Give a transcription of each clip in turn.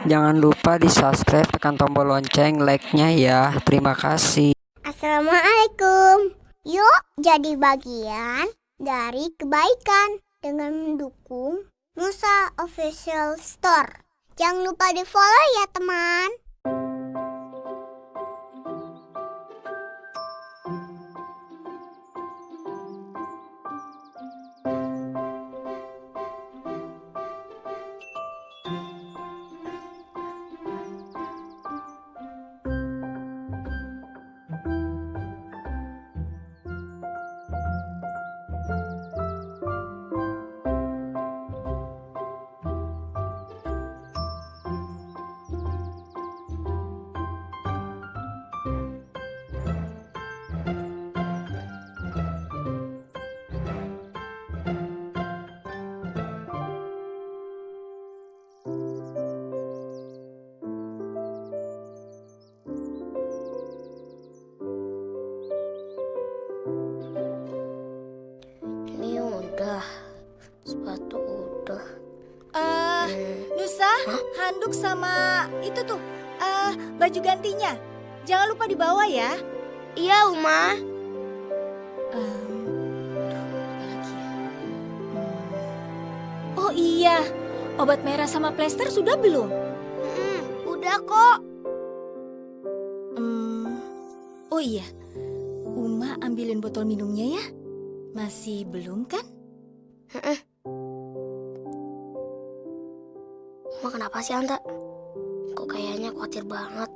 Jangan lupa di subscribe, tekan tombol lonceng, like-nya ya. Terima kasih. Assalamualaikum. Yuk jadi bagian dari kebaikan dengan mendukung Musa Official Store. Jangan lupa di follow ya teman. Sama itu tuh, eh baju gantinya. Jangan lupa dibawa ya. Iya, Uma. Ya? Hmm. Oh iya, obat merah sama plester sudah belum? Mm, udah kok. Hmm, oh iya, Uma ambilin botol minumnya ya. Masih belum kan? Uma kenapa sih, Anta? Kok kayaknya khawatir banget.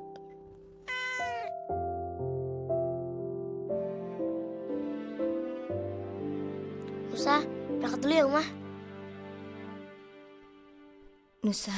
Musa, berangkat dulu ya, Uma. Nusa,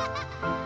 Ha ha ha!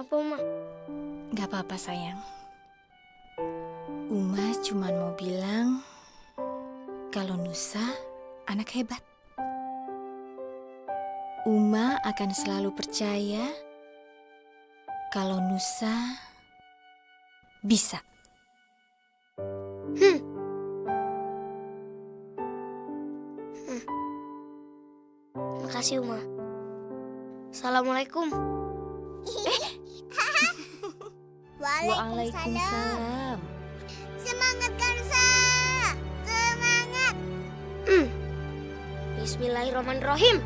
Kenapa, Uma? Gak apa-apa sayang. Uma cuma mau bilang kalau Nusa anak hebat. Uma akan selalu percaya kalau Nusa bisa. Makasih, Uma. Assalamualaikum. Waalaikumsalam. Semangat Kansa. Semangat. Bismillahirrahmanirrahim.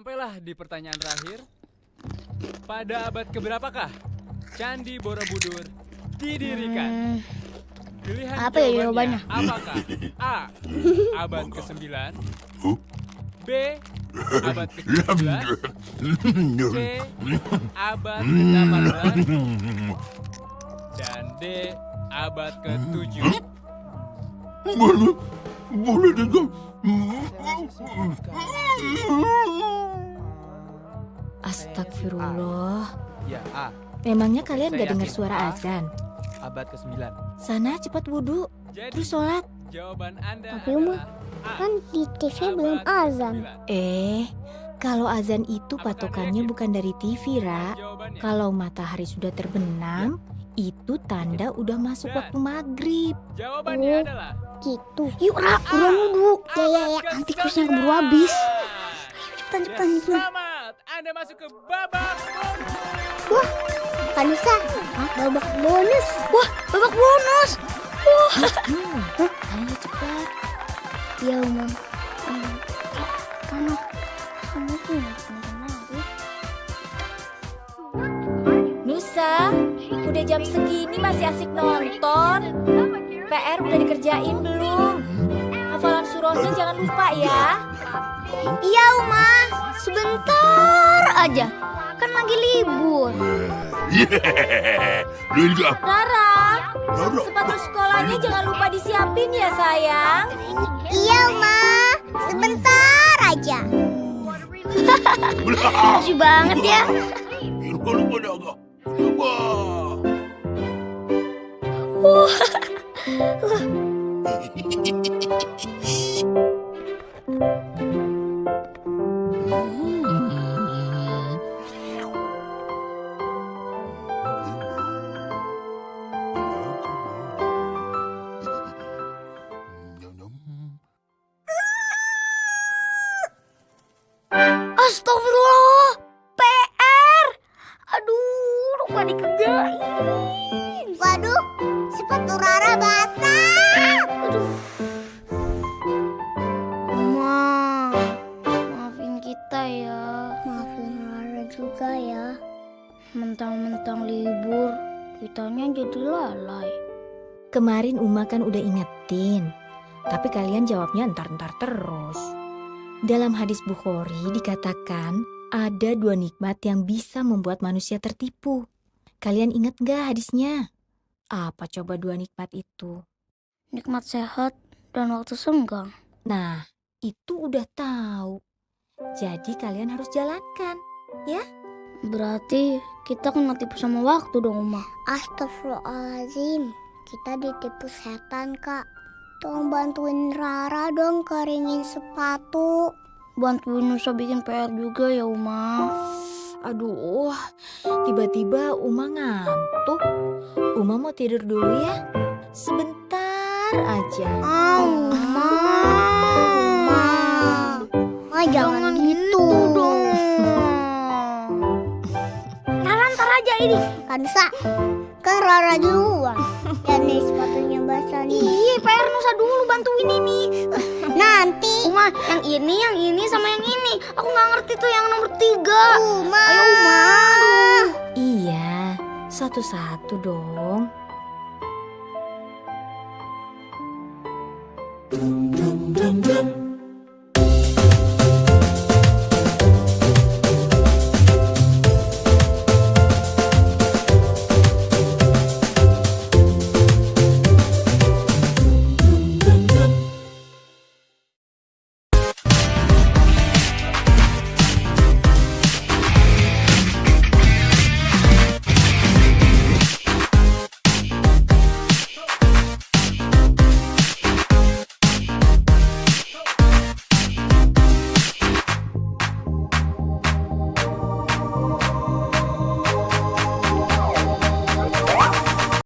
Sampailah di pertanyaan terakhir. Pada abad keberapakah Candi Borobudur didirikan? Pilihan Apa ya jawabannya jawabannya? apakah A. Abad ke-9 B. Abad ke-17 C. Abad ke-18 Dan D. Abad ke-7 Boleh, boleh dengar. Astagfirullah. Ya A. Memangnya kalian gak dengar suara azan? Abad ke-9 Sana cepat wudhu, terus sholat. jawaban Anda Tapi Uma, adalah A. Kan di TV belum azan. ke-9. Eh, kalau azan itu Apakah patokannya bukan dari TV, Ra. Kalau matahari sudah terbenam, itu tanda udah masuk Dan- waktu maghrib. Jawabannya Oh. adalah Gitu. Yuk, Ra, buruan wudhu. Ya, ya, ya. Nanti ke-9. kursnya keburu habis. Cepetan, Ya, cepetan, cepetan. Anda masuk ke babak bonus. Wah, Kak Nusa. Babak bonus. Wah, babak bonus. Wah. Ayo cepat. Ya. Hmm. Mama, kamu ya? Nusa, udah jam segini masih asik nonton. PR udah dikerjain belum? Surahnya jangan lupa ya. Iya, Uma. Sebentar aja. Kan lagi libur. Yeah, Linda, Rara, sepatu sekolahnya jangan lupa disiapin ya sayang. Iya, Uma. Sebentar aja. Lucu banget ya. Lupa, Thank you. Kemarin Uma kan udah ingetin, tapi kalian jawabnya entar-entar terus. Dalam hadis Bukhari dikatakan ada dua nikmat yang bisa membuat manusia tertipu. Kalian ingat gak hadisnya? Apa coba dua nikmat itu? Nikmat sehat dan waktu senggang. Nah, itu udah tahu. Jadi kalian harus jalankan. Berarti kita kena tipu sama waktu dong, Uma. Astagfirullahaladzim. Kita ditipu setan, Kak. Tolong bantuin Rara dong keringin sepatu. Bantuin Nusa bikin PR juga ya, Uma. Aduh, tiba-tiba Uma ngantuk. Uma mau tidur dulu ya? Sebentar aja. Ah, Uma. Uma. Ma, jangan, gitu, dong. Rara ntar aja ini. Kansa, kan Rara duluan. Dan nih sepatunya basah nih. Iya, PR Nusa dulu bantuin ini. Nanti. Uma, yang ini, yang ini, sama yang ini. Aku nggak ngerti tuh yang nomor tiga. Uma. Ayo, Uma. Iya, satu-satu dong. Dum, dum, dum, dum.